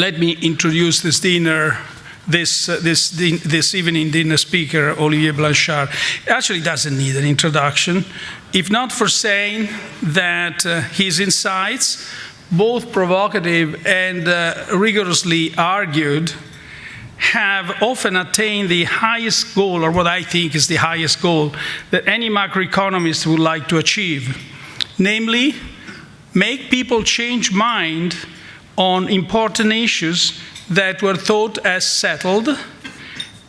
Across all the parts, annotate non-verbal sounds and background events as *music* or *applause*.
let me introduce this dinner this, uh, this, this evening dinner speaker, Olivier Blanchard, actually doesn't need an introduction, if not for saying that uh, his insights, both provocative and uh, rigorously argued, have often attained the highest goal, or what I think is the highest goal, that any macroeconomist would like to achieve. Namely, make people change mind on important issues that were thought as settled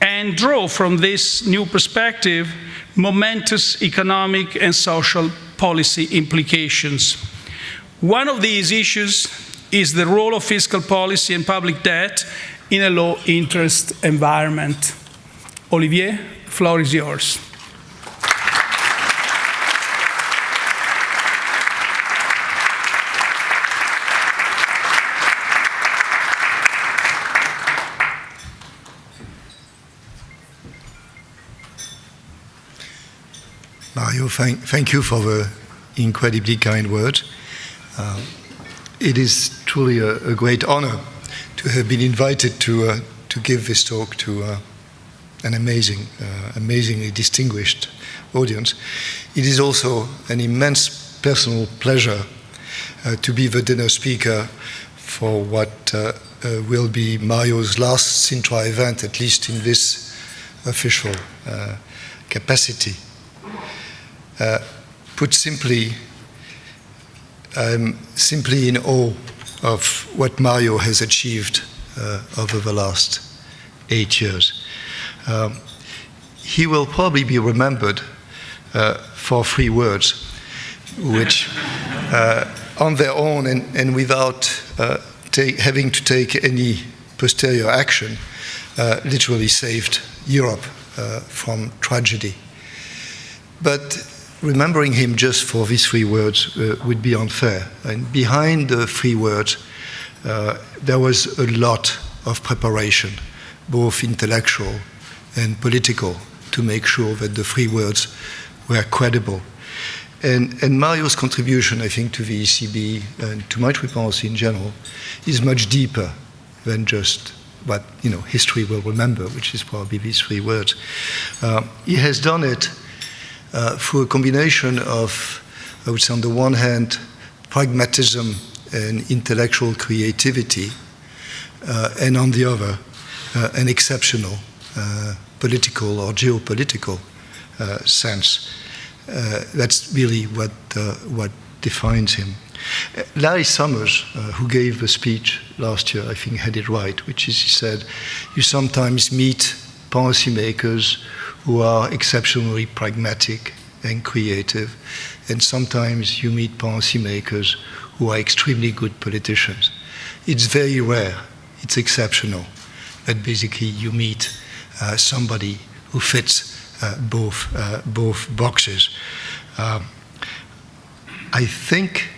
and draw from this new perspective momentous economic and social policy implications. One of these issues is the role of fiscal policy and public debt in a low interest environment. Olivier, floor is yours. Mario, thank, thank you for the incredibly kind words. Uh, it is truly a, a, great honor to have been invited to, uh, to give this talk to uh, an amazing, uh, amazingly distinguished audience. It is also an immense personal pleasure uh, to be the dinner speaker for what uh, will be Mario's last Sintra event, at least in this official capacity. Uh, put simply, I'm simply in awe of what Mario has achieved uh, over the last eight years. Um, he will probably be remembered uh, for three words, which uh, on their own and, and without uh, having to take any posterior action, uh, literally saved Europe from tragedy. But remembering him just for these three words uh, would be unfair. And behind the three words, uh, there was a lot of preparation, both intellectual and political, to make sure that the three words were credible. And, and Mario's contribution, I think, to the ECB and to monetary policy in general is much deeper than just what you know history will remember, which is probably these three words. Uh, he has done it through a combination of, I would say, on the one hand, pragmatism and intellectual creativity, uh, and on the other, uh, an exceptional uh, political or geopolitical uh, sense. Uh, that's really what, what defines him. Larry Summers, who gave the speech last year, I think had it right, which is he said, you sometimes meet policymakers who are exceptionally pragmatic and creative. And sometimes you meet policymakers who are extremely good politicians. It's very rare, it's exceptional, that basically you meet uh, somebody who fits uh, both, uh, both boxes. Um, I think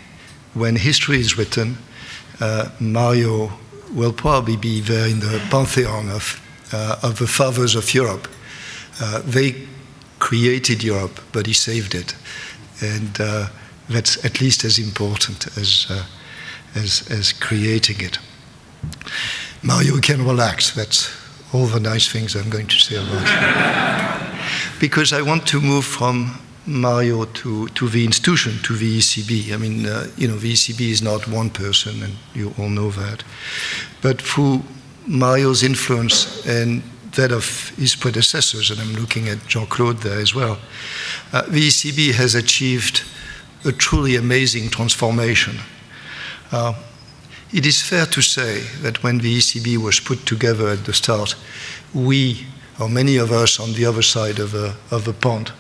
when history is written, uh, Mario will probably be there in the pantheon of, uh, of the fathers of Europe uh, they created Europe, but he saved it. And uh, that's at least as important as, uh, as, as creating it. Mario can relax. That's all the nice things I'm going to say about him. *laughs* because I want to move from Mario to, to the institution, to the ECB. I mean, uh, you know, the ECB is not one person, and you all know that. But through Mario's influence and that of his predecessors, and I'm looking at Jean-Claude there as well, uh, the ECB has achieved a truly amazing transformation. Uh, it is fair to say that when the ECB was put together at the start, we, or many of us on the other side of the, of the pond,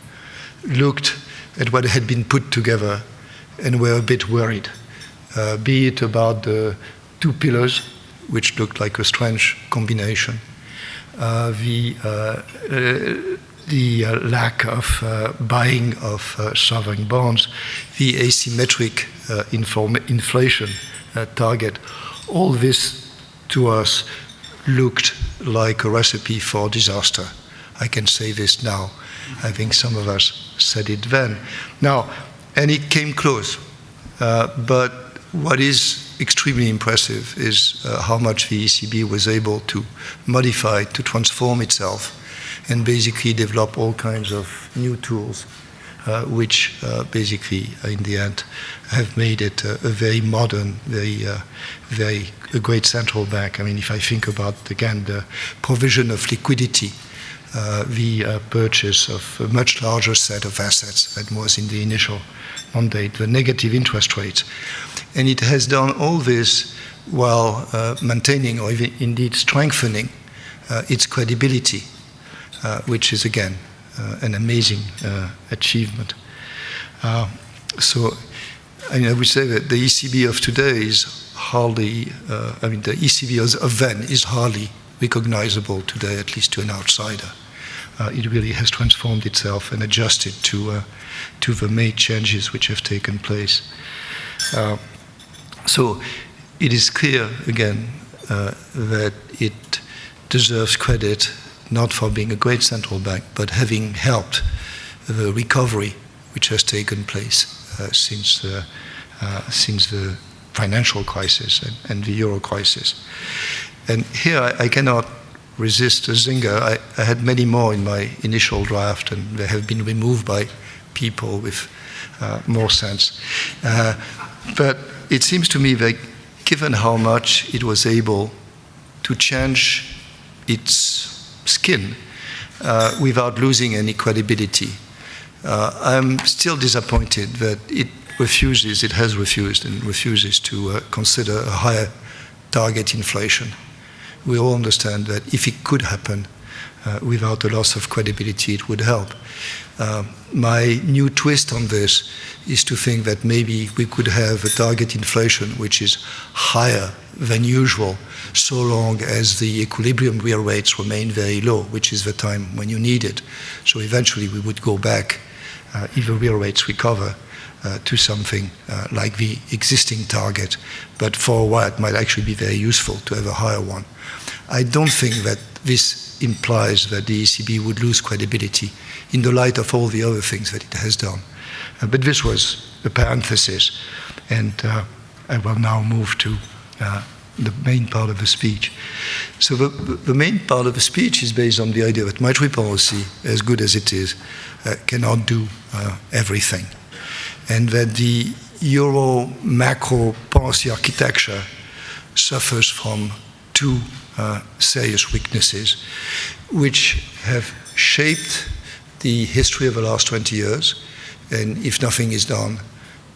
looked at what had been put together and were a bit worried, uh, be it about the two pillars, which looked like a strange combination, the uh, uh, the lack of buying of sovereign bonds, the asymmetric inflation target, all this to us looked like a recipe for disaster. I can say this now. I think some of us said it then. Now, and it came close. Uh, but what is extremely impressive is uh, how much the ECB was able to modify, to transform itself, and basically develop all kinds of new tools, uh, which uh, basically, in the end, have made it a, very modern, very, uh, very a great central bank. I mean, if I think about again the provision of liquidity. Uh, the uh, purchase of a much larger set of assets than was in the initial mandate, the negative interest rates. And it has done all this while uh, maintaining or even indeed strengthening uh, its credibility, uh, which is again uh, an amazing achievement. so I, mean, I would say that the ECB of today is hardly, I mean, the ECB of then is hardly recognizable today, at least to an outsider uh, it really has transformed itself and adjusted to, uh, to the main changes which have taken place. Uh, so it is clear, again, uh, that it deserves credit not for being a great central bank, but having helped the recovery which has taken place uh, since, the, uh, since the financial crisis and, and, the euro crisis. And here I, I cannot resist a zinger. I, I, had many more in my initial draft, and they have been removed by people with uh, more sense. Uh, but it seems to me that given how much it was able to change its skin uh, without losing any credibility, uh, I'm still disappointed that it refuses, it has refused, and refuses to uh, consider a higher target inflation we all understand that if it could happen uh, without a loss of credibility, it would help. Uh, my new twist on this is to think that maybe we could have a target inflation which is higher than usual, so long as the equilibrium real rates remain very low, which is the time when you need it. So eventually we would go back, uh, if the real rates recover, to something uh, like the existing target. But for a while, it might actually be very useful to have a higher one. I don't think that this implies that the ECB would lose credibility in the light of all the other things that it has done. Uh, but this was a parenthesis, and uh, I will now move to uh, the main part of the speech. So the, the, main part of the speech is based on the idea that monetary policy, as good as it is, uh, cannot do uh, everything, and that the euro macro policy architecture suffers from two uh, serious weaknesses, which have shaped the history of the last 20 years, and if nothing is done,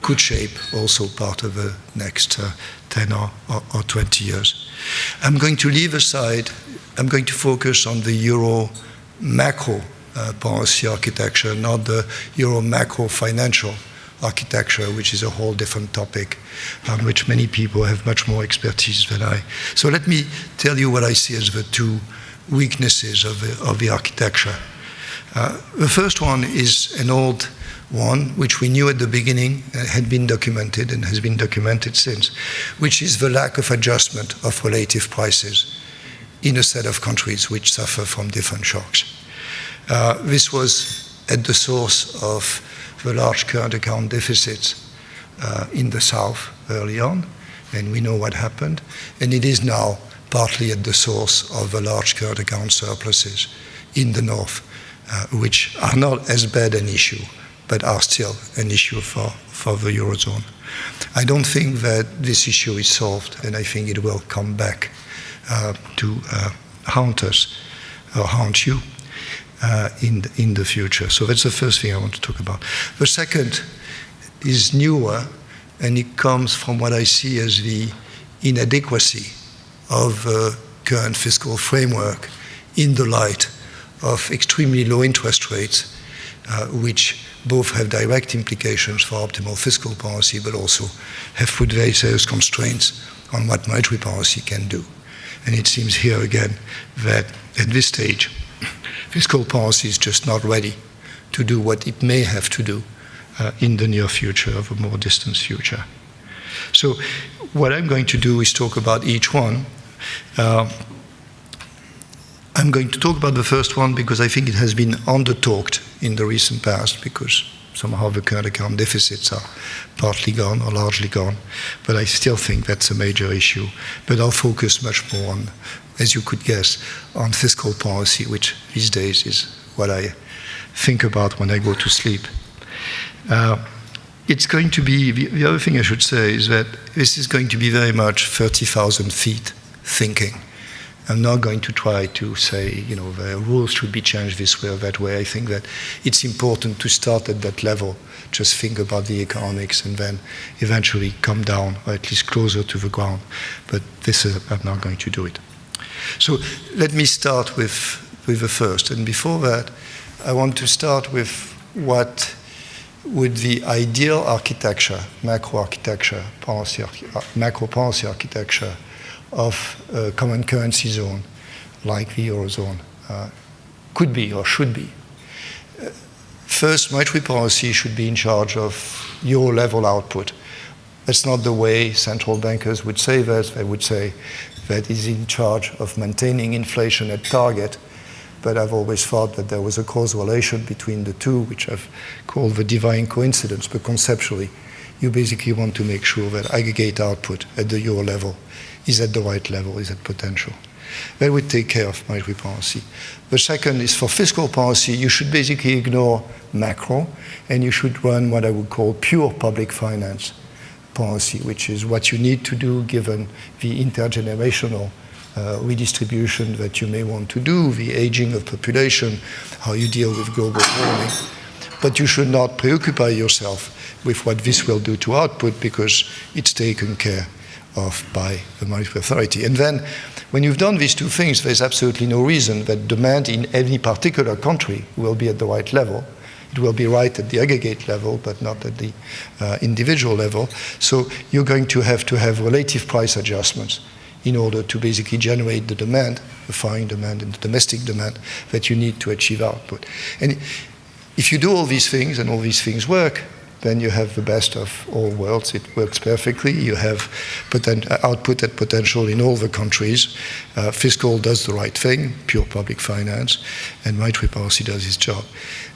could shape also part of the next uh, 10 or, or, or, 20 years. I'm going to leave aside, I'm going to focus on the euro macro uh, policy architecture, not the euro macro financial architecture, which is a whole different topic on which many people have much more expertise than I. So let me tell you what I see as the two weaknesses of the, of the architecture. Uh, the first one is an old one, which we knew at the beginning uh, had been documented and has been documented since, which is the lack of adjustment of relative prices in a set of countries which suffer from different shocks. Uh, this was at the source of the large current account deficits uh, in the south early on, and we know what happened. And it is now partly at the source of the large current account surpluses in the north, uh, which are not as bad an issue, but are still an issue for, for the Eurozone. I don't think that this issue is solved, and I think it will come back uh, to uh, haunt us or haunt you uh, in, the, in the future. So that's the first thing I want to talk about. The second is newer, and it comes from what I see as the inadequacy of the current fiscal framework in the light of extremely low interest rates, uh, which both have direct implications for optimal fiscal policy, but also have put very serious constraints on what monetary policy can do. And it seems here again that at this stage, fiscal policy is just not ready to do what it may have to do uh, in the near future, of a more distant future. So, what I'm going to do is talk about each one. Uh, I'm going to talk about the first one because I think it has been under talked in the recent past because Somehow the current account deficits are partly gone or largely gone, but I still think that's a major issue. But I'll focus much more on, as you could guess, on fiscal policy, which these days is what I think about when I go to sleep. Uh, it's going to be, the, the other thing I should say is that this is going to be very much 30,000 feet thinking. I'm not going to try to say, you know, the rules should be changed this way or that way. I think that it's important to start at that level, just think about the economics and then eventually come down, or at least closer to the ground. But this is, I'm not going to do it. So let me start with, with the first. And before that, I want to start with what would the ideal architecture, macro architecture, policy, uh, macro policy architecture of a common currency zone like the Eurozone uh, could be or should be. Uh, first, monetary policy should be in charge of euro level output. That's not the way central bankers would say that. They would say that is in charge of maintaining inflation at target but I've always thought that there was a causal relation between the two, which I've called the divine coincidence. But conceptually, you basically want to make sure that aggregate output at the euro level is at the right level, is at potential. That would take care of monetary policy. The second is for fiscal policy, you should basically ignore macro and you should run what I would call pure public finance policy, which is what you need to do given the intergenerational uh, redistribution that you may want to do, the aging of population, how you deal with global warming. But you should not preoccupy yourself with what this will do to output because it's taken care of by the monetary authority. And then, when you've done these two things, there's absolutely no reason that demand in any particular country will be at the right level. It will be right at the aggregate level, but not at the uh, individual level. So you're going to have to have relative price adjustments in order to basically generate the demand, the foreign demand and the domestic demand that you need to achieve output. And if you do all these things and all these things work, then you have the best of all worlds. It works perfectly. You have output at potential in all the countries. Uh, fiscal does the right thing, pure public finance, and monetary policy does its job.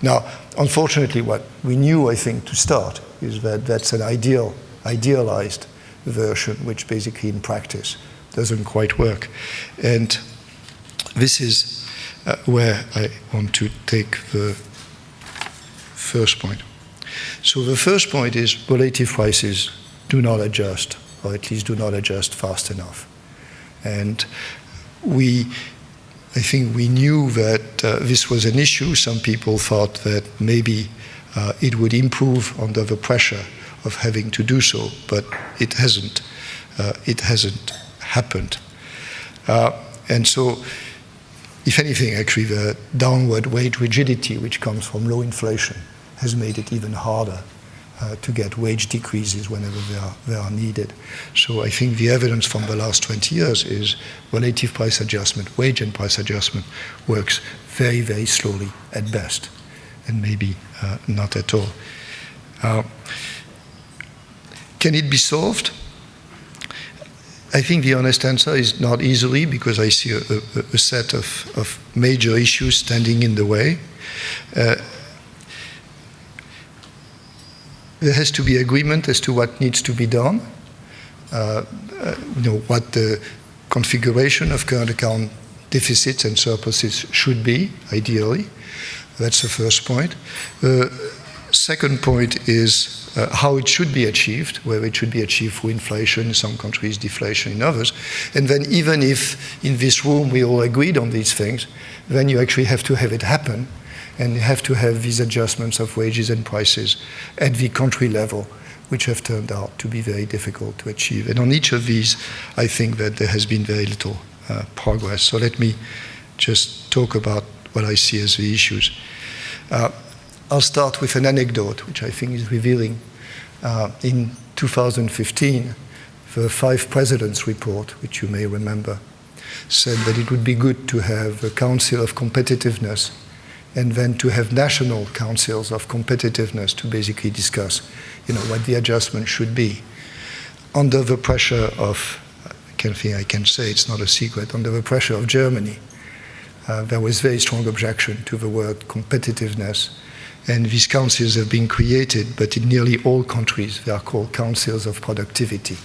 Now, unfortunately, what we knew, I think, to start is that that's an ideal, idealized version, which basically in practice doesn't quite work. And this is uh, where I want to take the first point. So the first point is relative prices do not adjust, or at least do not adjust fast enough. And we, I think we knew that uh, this was an issue. Some people thought that maybe uh, it would improve under the pressure of having to do so, but it hasn't. Uh, it hasn't happened. Uh, and so, if anything, actually, the downward wage rigidity, which comes from low inflation, has made it even harder uh, to get wage decreases whenever they are, they are needed. So I think the evidence from the last 20 years is relative price adjustment, wage and price adjustment works very, very slowly at best, and maybe uh, not at all. Uh, can it be solved? I think the honest answer is not easily because I see a, a, a set of, of, major issues standing in the way. Uh, there has to be agreement as to what needs to be done, uh, uh, you know, what the configuration of current account deficits and surpluses should be, ideally. That's the first point. The second point is uh, how it should be achieved, where it should be achieved through inflation in some countries, deflation in others. And then even if in this room we all agreed on these things, then you actually have to have it happen and have to have these adjustments of wages and prices at the country level, which have turned out to be very difficult to achieve. And on each of these, I think that there has been very little uh, progress. So let me just talk about what I see as the issues. Uh, I'll start with an anecdote, which I think is revealing. Uh, in 2015, the Five Presidents report, which you may remember, said that it would be good to have a Council of Competitiveness and then to have national councils of competitiveness to basically discuss you know, what the adjustment should be. Under the pressure of, I can think I can say it's not a secret, under the pressure of Germany, uh, there was very strong objection to the word competitiveness And these councils have been created, but in nearly all countries, they are called councils of productivity.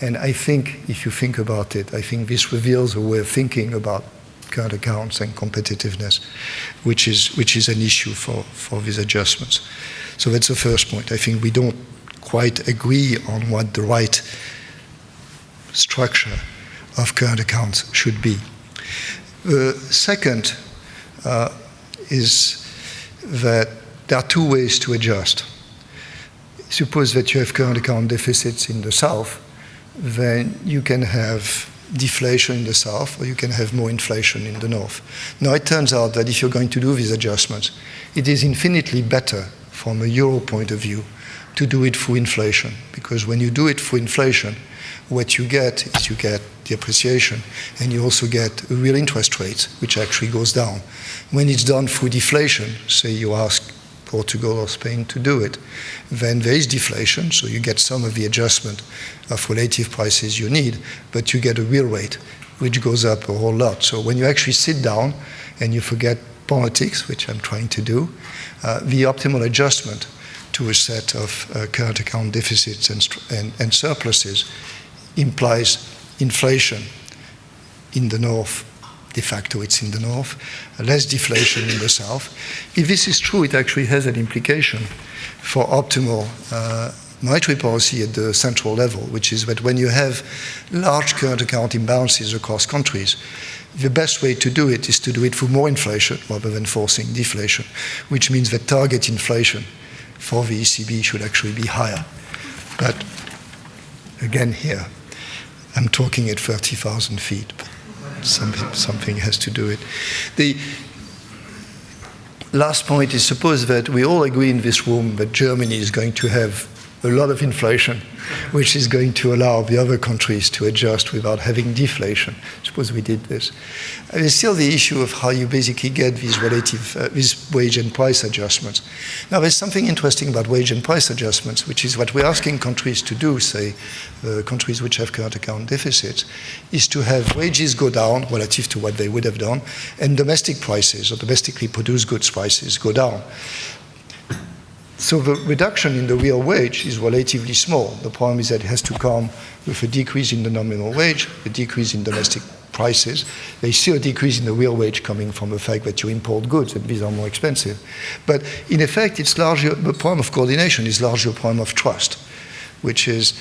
And I think, if you think about it, I think this reveals a way of thinking about current accounts and competitiveness, which is, which is an issue for, for these adjustments. So that's the first point. I think we don't quite agree on what the right structure of current accounts should be. The uh, second uh, is that there are two ways to adjust. Suppose that you have current account deficits in the south, then you can have deflation in the south or you can have more inflation in the north. Now it turns out that if you're going to do these adjustments, it is infinitely better from a euro point of view to do it through inflation because when you do it through inflation, what you get is you get the appreciation and you also get a real interest rate which actually goes down. When it's done through deflation, say you ask Portugal or Spain to do it, then there is deflation, so you get some of the adjustment of relative prices you need, but you get a real rate which goes up a whole lot. So when you actually sit down and you forget politics, which I'm trying to do, uh, the optimal adjustment to a set of uh, current account deficits and, and, and surpluses implies inflation in the north, de facto it's in the north, less deflation in the south. If this is true, it actually has an implication for optimal uh, monetary policy at the central level, which is that when you have large current account imbalances across countries, the best way to do it is to do it through more inflation rather than forcing deflation, which means that target inflation for the ECB should actually be higher. But again, here, I'm talking at 30,000 feet, something, something has to do it. The last point is suppose that we all agree in this room that Germany is going to have a lot of inflation, which is going to allow the other countries to adjust without having deflation. Suppose we did this. There's still the issue of how you basically get these relative, uh, these wage and price adjustments. Now, there's something interesting about wage and price adjustments, which is what we're asking countries to do, say, uh, countries which have current account deficits, is to have wages go down relative to what they would have done, and domestic prices or domestically produced goods prices go down. So the reduction in the real wage is relatively small. The problem is that it has to come with a decrease in the nominal wage, a decrease in domestic prices. Is still a decrease in the real wage coming from the fact that you import goods and these are more expensive. But in effect, it's largely, the problem of coordination is largely a problem of trust, which is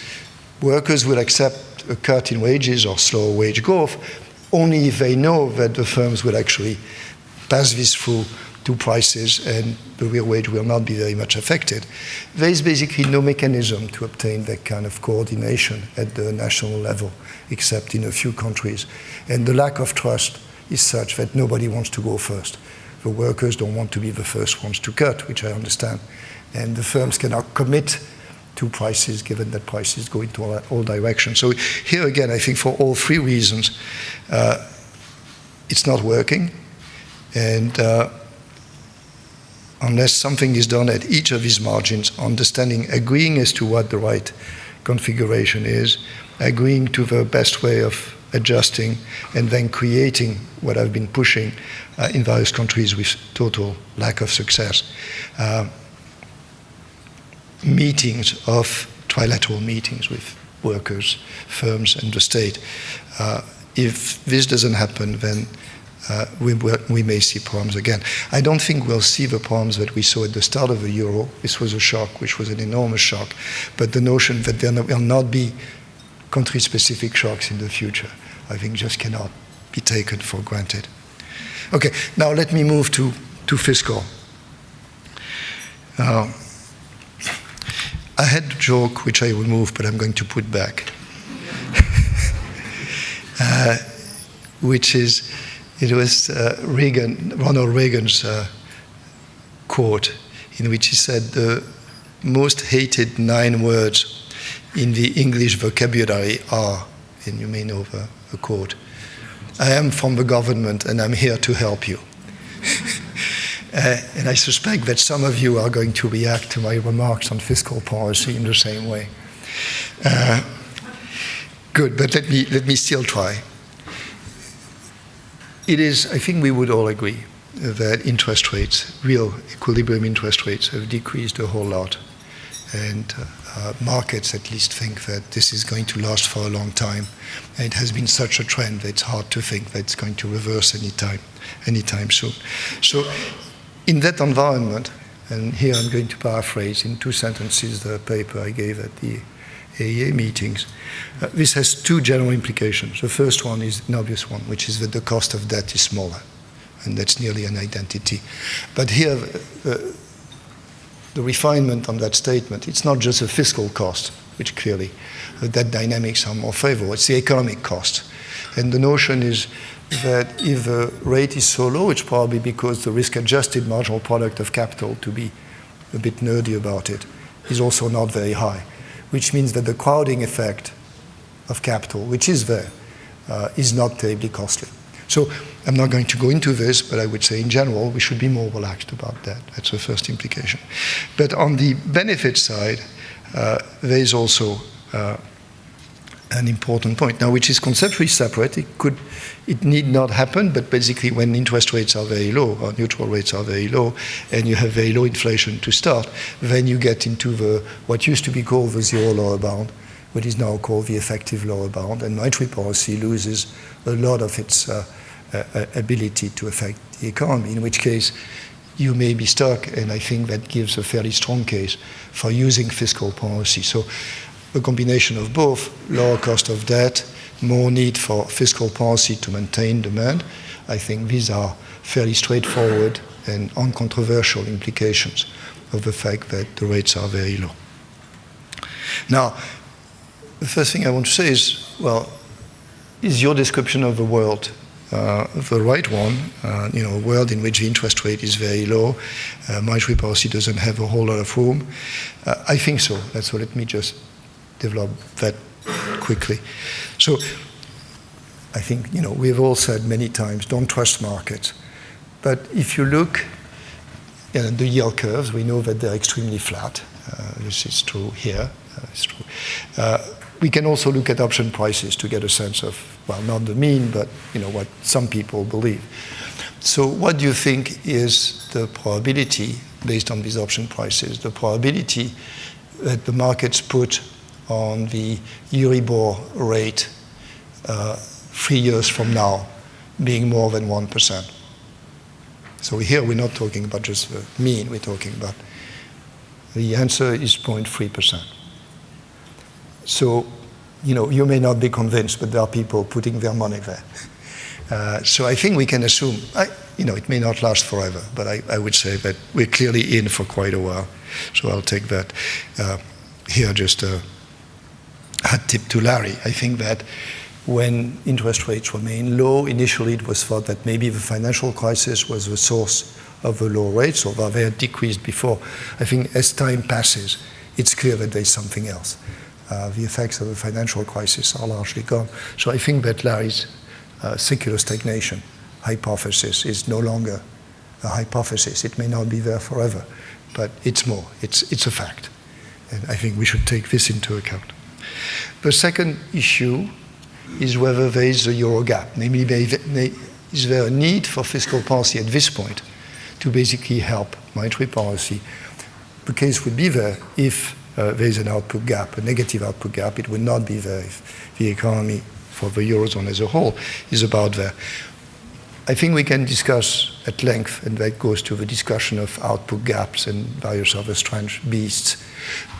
workers will accept a cut in wages or slower wage growth only if they know that the firms will actually pass this through to prices and the real wage will not be very much affected. There is basically no mechanism to obtain that kind of coordination at the national level, except in a few countries. And the lack of trust is such that nobody wants to go first. The workers don't want to be the first ones to cut, which I understand. And the firms cannot commit to prices given that prices go into all, all directions. So here again, I think for all three reasons, uh, it's not working. And uh, unless something is done at each of these margins, understanding, agreeing as to what the right configuration is, agreeing to the best way of adjusting, and then creating what I've been pushing uh, in various countries with total lack of success. Uh, meetings of trilateral meetings with workers, firms, and the state. Uh, if this doesn't happen, then uh, we, we, may see problems again. I don't think we'll see the problems that we saw at the start of the euro. This was a shock, which was an enormous shock. But the notion that there will not be country specific shocks in the future, I think just cannot be taken for granted. Okay, now let me move to, to fiscal. Uh, I had a joke which I removed, but I'm going to put back, *laughs* uh, which is it was uh, Reagan, Ronald Reagan's uh, quote in which he said the most hated nine words in the English vocabulary are, and you may know the, quote, I am from the government and I'm here to help you. *laughs* uh, and I suspect that some of you are going to react to my remarks on fiscal policy in the same way. Uh, good, but let me, let me still try it is, I think we would all agree, that interest rates, real equilibrium interest rates, have decreased a whole lot. And uh, uh, markets at least think that this is going to last for a long time. And it has been such a trend that it's hard to think that it's going to reverse anytime, anytime soon. So, in that environment, and here I'm going to paraphrase in two sentences the paper I gave at the AEA meetings. Uh, this has two general implications. The first one is an obvious one, which is that the cost of debt is smaller, and that's nearly an identity. But here, uh, the refinement on that statement, it's not just a fiscal cost, which clearly uh, that dynamics are more favorable, it's the economic cost. And the notion is that if the rate is so low, it's probably because the risk-adjusted marginal product of capital, to be a bit nerdy about it, is also not very high which means that the crowding effect of capital, which is there, uh, is not terribly costly. So I'm not going to go into this, but I would say in general, we should be more relaxed about that. That's the first implication. But on the benefit side, uh, there is also uh, an important point now, which is conceptually separate. It could, it need not happen, but basically, when interest rates are very low, or neutral rates are very low, and you have very low inflation to start, then you get into the what used to be called the zero lower bound, what is now called the effective lower bound, and monetary policy loses a lot of its uh, uh, ability to affect the economy. In which case, you may be stuck, and I think that gives a fairly strong case for using fiscal policy. So a combination of both lower cost of debt, more need for fiscal policy to maintain demand. I think these are fairly straightforward and uncontroversial implications of the fact that the rates are very low. Now, the first thing I want to say is, well, is your description of the world uh, the right one, uh, you know, a world in which the interest rate is very low, uh, monetary policy doesn't have a whole lot of room? Uh, I think so. That's so let me just develop that quickly. So I think, you know, we've all said many times, don't trust markets. But if you look at the yield curves, we know that they're extremely flat. Uh, this is true here. Uh, it's true. Uh, we can also look at option prices to get a sense of, well, not the mean, but, you know, what some people believe. So what do you think is the probability, based on these option prices, the probability that the markets put on the Euribor rate uh, three years from now being more than 1%. So here we're not talking about just the mean, we're talking about the answer is 0.3%. So, you know, you may not be convinced, but there are people putting their money there. *laughs* Uh, so I think we can assume, I, you know, it may not last forever, but I, I, would say that we're clearly in for quite a while. So I'll take that uh, here just uh, a tip to Larry. I think that when interest rates remain low, initially it was thought that maybe the financial crisis was the source of the low rates, although they had decreased before. I think as time passes, it's clear that there's something else. Uh, the effects of the financial crisis are largely gone. So I think that Larry's uh, secular stagnation hypothesis is no longer a hypothesis. It may not be there forever, but it's more. It's, it's a fact. And I think we should take this into account. The second issue is whether there is a euro gap, namely, is there a need for fiscal policy at this point to basically help monetary policy? The case would be there if uh, there is an output gap, a negative output gap. It would not be there if the economy for the Eurozone as a whole is about there. I think we can discuss at length, and that goes to the discussion of output gaps and various other strange beasts.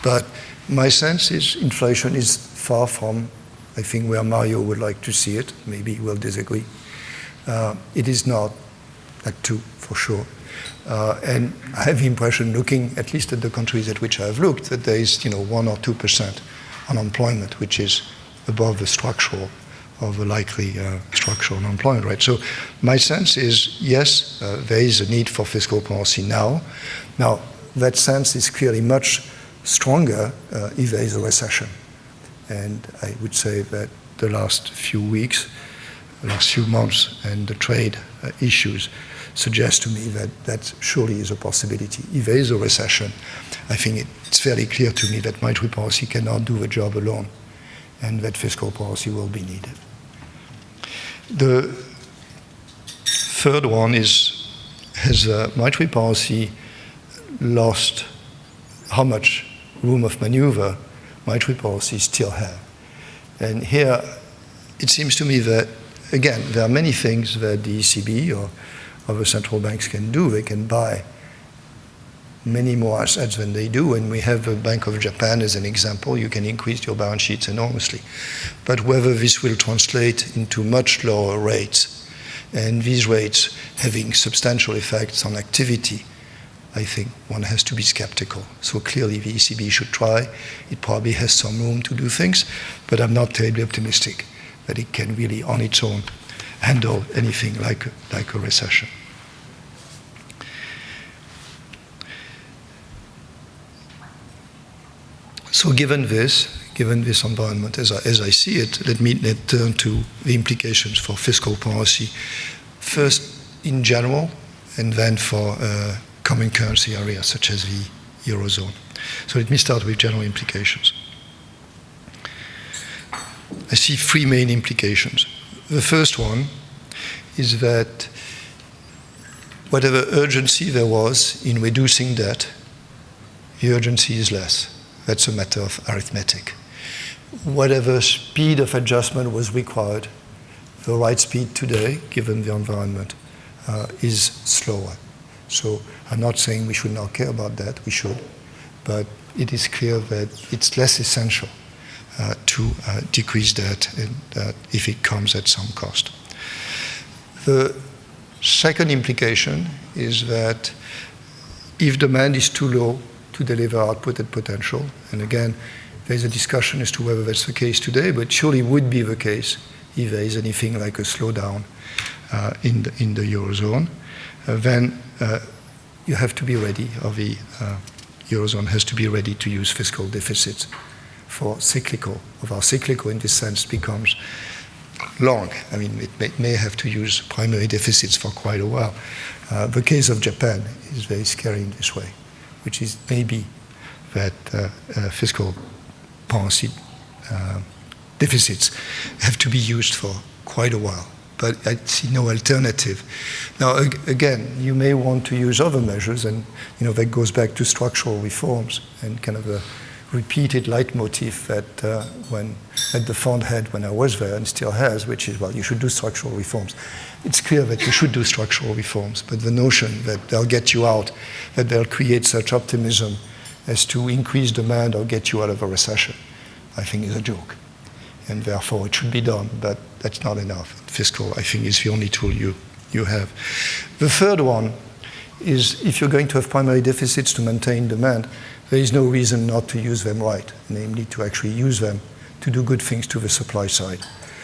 But my sense is inflation is far from, I think, where Mario would like to see it. Maybe he will disagree. Uh, it is not at two, for sure. Uh, and I have the impression, looking at least at the countries at which I have looked, that there is, you know, one or two percent unemployment, which is above the structural of the likely uh, structural unemployment rate. So my sense is, yes, uh, there is a need for fiscal policy now. Now, that sense is clearly much stronger uh, if there is a recession. And I would say that the last few weeks, the last few months, and the trade uh, issues suggest to me that that surely is a possibility. If there is a recession, I think it's fairly clear to me that monetary policy cannot do the job alone, and that fiscal policy will be needed. The third one is has uh, monetary policy lost how much room of maneuver monetary policy still have? And here, it seems to me that, again, there are many things that the ECB or other central banks can do. They can buy many more assets than they do. And we have the Bank of Japan as an example. You can increase your balance sheets enormously. But whether this will translate into much lower rates, and these rates having substantial effects on activity, I think one has to be skeptical. So clearly the ECB should try. It probably has some room to do things, but I'm not terribly optimistic that it can really on its own handle anything like, like a recession. So given this, given this environment as I, as I see it, let me let turn to the implications for fiscal policy. First, in general, and then for uh, common currency areas such as the Eurozone. So let me start with general implications. I see three main implications. The first one is that whatever urgency there was in reducing debt, the urgency is less. That's a matter of arithmetic. Whatever speed of adjustment was required, the right speed today, given the environment, uh, is slower. So I'm not saying we should not care about that, we should, but it is clear that it's less essential uh, to uh, decrease that uh, if it comes at some cost. The second implication is that if demand is too low, to deliver output at potential. And again, there's a discussion as to whether that's the case today, but surely would be the case if there is anything like a slowdown uh, in, the, in the Eurozone. Uh, then uh, you have to be ready, or the uh, Eurozone has to be ready to use fiscal deficits for cyclical, of our cyclical in this sense becomes long. I mean, it may, may, have to use primary deficits for quite a while. Uh, the case of Japan is very scary in this way which is maybe that uh, uh, fiscal policy deficits have to be used for quite a while. But I see no alternative. Now, again, you may want to use other measures, and you know that goes back to structural reforms and kind of a repeated leitmotif that uh, when at the fund had when I was there and still has, which is well, you should do structural reforms it's clear that you should do structural reforms, but the notion that they'll get you out, that they'll create such optimism as to increase demand or get you out of a recession, I think is a joke. And therefore it should be done, but that's not enough. Fiscal, I think, is the only tool you, you have. The third one is if you're going to have primary deficits to maintain demand, there is no reason not to use them right, namely to actually use them to do good things to the supply side.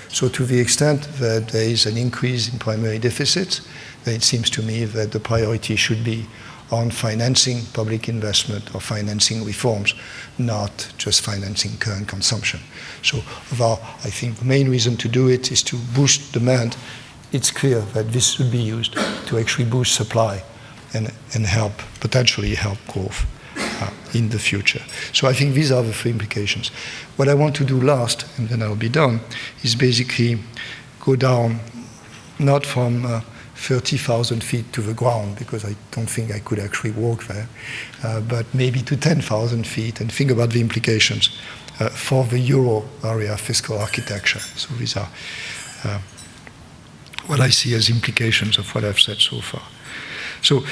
So to the extent that there is an increase in primary deficits, then it seems to me that the priority should be on financing public investment or financing reforms, not just financing current consumption. So our, I think the main reason to do it is to boost demand. It's clear that this should be used to actually boost supply and, and help, potentially help growth uh, in the future. So I think these are the three implications. What I want to do last, and then I'll be done, is basically go down not from uh, 30,000 feet to the ground, because I don't think I could actually walk there, uh, but maybe to 10,000 feet and think about the implications uh, for the euro area fiscal architecture. So these are uh, what I see as implications of what I've said so far. So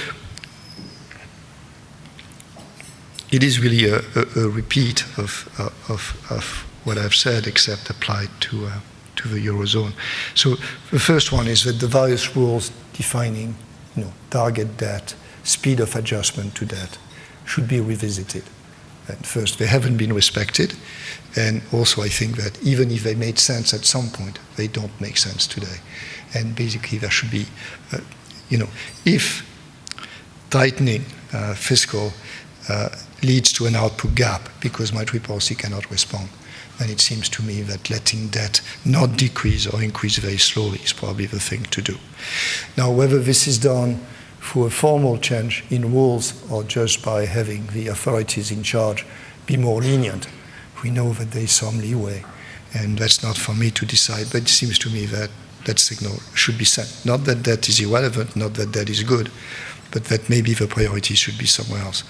it is really a, a, a repeat of, uh, of, of, what I've said, except applied to, uh, to the Eurozone. So the first one is that the various rules defining you know, target debt, speed of adjustment to debt, should be revisited. And first, they haven't been respected. And also, I think that even if they made sense at some point, they don't make sense today. And basically, there should be, uh, you know, if tightening uh, fiscal uh, leads to an output gap because monetary policy cannot respond, then it seems to me that letting debt not decrease or increase very slowly is probably the thing to do. Now, whether this is done through a formal change in rules or just by having the authorities in charge be more lenient, we know that there is some leeway. And that's not for me to decide, but it seems to me that that signal should be sent. Not that that is irrelevant, not that that is good, but that maybe the priority should be somewhere else.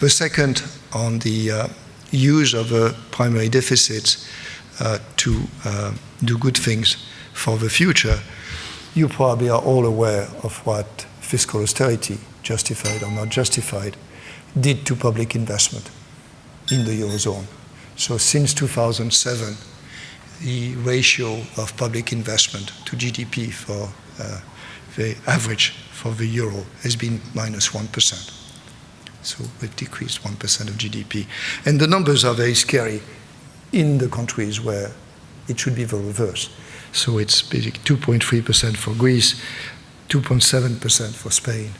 The second, on the uh, use of a primary deficit uh, to uh, do good things for the future, you probably are all aware of what fiscal austerity, justified or not justified, did to public investment in the Eurozone. So since 2007, the ratio of public investment to GDP for uh, the average for the euro has been minus 1. So we've decreased 1% of GDP. And the numbers are very scary in the countries where it should be the reverse. So it's basically 2.3% for Greece, 2.7% for Spain,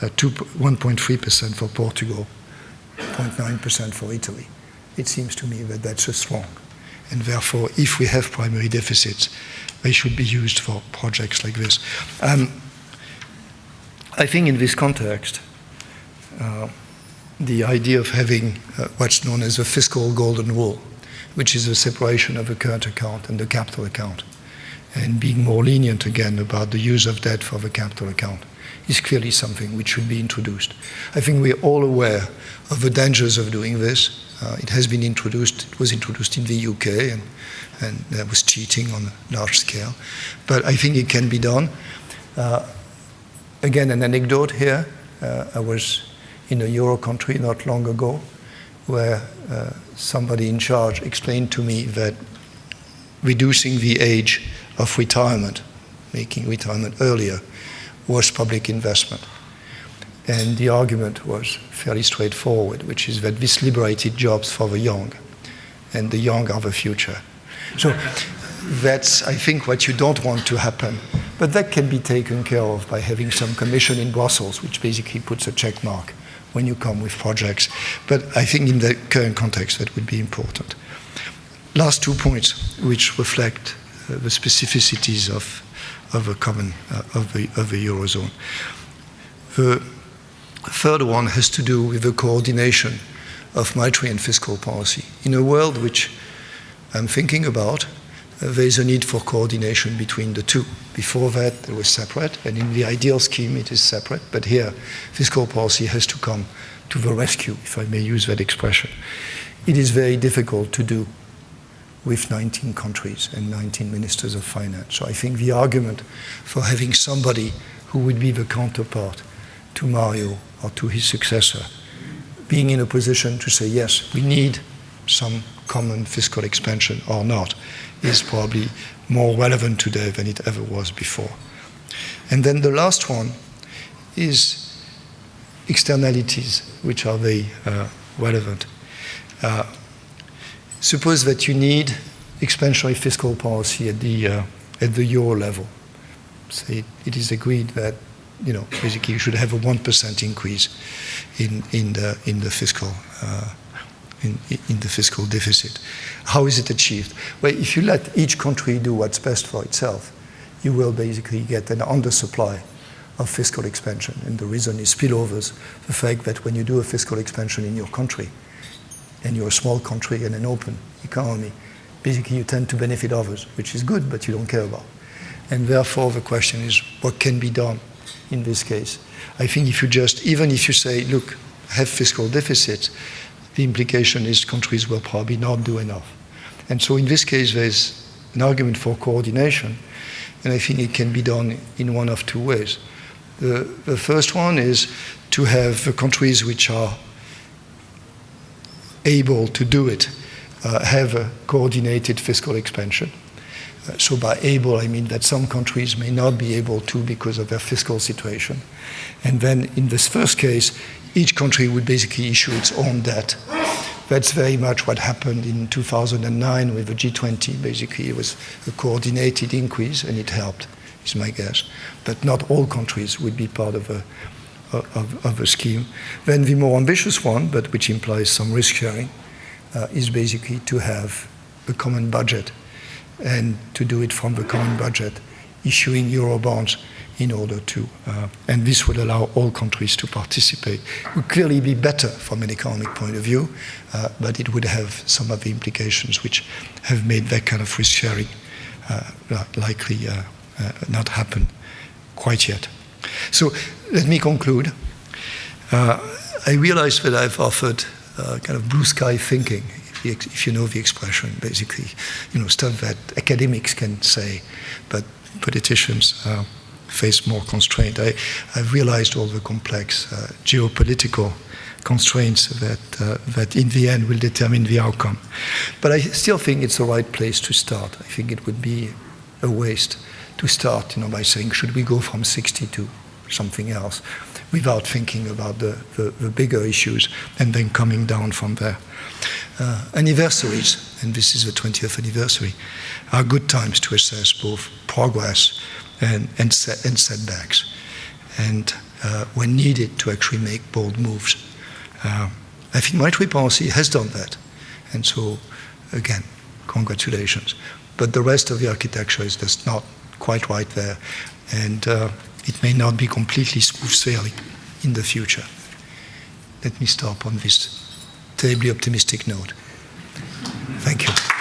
uh, 1.3% for Portugal, 0.9% for Italy. It seems to me that that's just wrong. And therefore, if we have primary deficits, they should be used for projects like this. Um, I think in this context, uh, the idea of having uh, what's known as a fiscal golden rule, which is a separation of the current account and the capital account, and being more lenient again about the use of debt for the capital account, is clearly something which should be introduced. I think we're all aware of the dangers of doing this. Uh, it has been introduced, it was introduced in the UK, and, and there was cheating on a large scale. But I think it can be done. Uh, again, an anecdote here. Uh, I was in a Euro country not long ago where uh, somebody in charge explained to me that reducing the age of retirement, making retirement earlier, was public investment. And the argument was fairly straightforward, which is that this liberated jobs for the young, and the young are the future. So that's, I think, what you don't want to happen. But that can be taken care of by having some commission in Brussels, which basically puts a check mark when you come with projects. But I think in the current context, that would be important. Last two points, which reflect uh, the specificities of, of a common, uh, of, the, of the Eurozone. The third one has to do with the coordination of monetary and fiscal policy. In a world which I'm thinking about, Uh, there is a need for coordination between the two. Before that, it was separate, and in the ideal scheme, it is separate. But here, fiscal policy has to come to the rescue, if I may use that expression. It is very difficult to do with 19 countries and 19 ministers of finance. So I think the argument for having somebody who would be the counterpart to Mario or to his successor being in a position to say, yes, we need some common fiscal expansion or not, is probably more relevant today than it ever was before. And then the last one is externalities, which are very uh, relevant. Uh, suppose that you need expansionary fiscal policy at the, uh, at the euro level. Say it is agreed that you know, basically you should have a 1% increase in, in, the, in the fiscal uh, in, in, the fiscal deficit. How is it achieved? Well, if you let each country do what's best for itself, you will basically get an undersupply of fiscal expansion. And the reason is spillovers, the fact that when you do a fiscal expansion in your country, and you're a small country and an open economy, basically you tend to benefit others, which is good, but you don't care about. And therefore, the question is what can be done in this case? I think if you just, even if you say, look, have fiscal deficits, the implication is countries will probably not do enough. And so in this case, there's an argument for coordination, and I think it can be done in one of two ways. The, the first one is to have the countries which are able to do it uh, have a coordinated fiscal expansion. So by able, I mean that some countries may not be able to because of their fiscal situation. And then in this first case, each country would basically issue its own debt. That's very much what happened in 2009 with the G20. Basically, it was a coordinated increase, and it helped, is my guess. But not all countries would be part of a, of, of a scheme. Then the more ambitious one, but which implies some risk sharing, uh, is basically to have a common budget and to do it from the common budget, issuing euro bonds in order to, uh, and this would allow all countries to participate. It would clearly be better from an economic point of view, uh, but it would have some of the implications which have made that kind of risk sharing uh, likely uh, uh, not happen quite yet. So let me conclude. Uh, I realize that I've offered kind of blue sky thinking, if, you know the expression, basically, you know, stuff that academics can say, but politicians uh, face more constraint. I, I've realized all the complex uh, geopolitical constraints that, uh, that in the end will determine the outcome. But I still think it's the right place to start. I think it would be a waste to start you know, by saying, should we go from 60 to something else, without thinking about the, the, the bigger issues and then coming down from there. Uh, anniversaries, and this is the 20th anniversary, are good times to assess both progress and, and, set, and setbacks, and uh, when needed to actually make bold moves. Uh, I think monetary policy has done that, and so again, congratulations. But the rest of the architecture is just not quite right there, and uh, it may not be completely smooth sailing in the future. Let me stop on this terribly optimistic note. Thank you.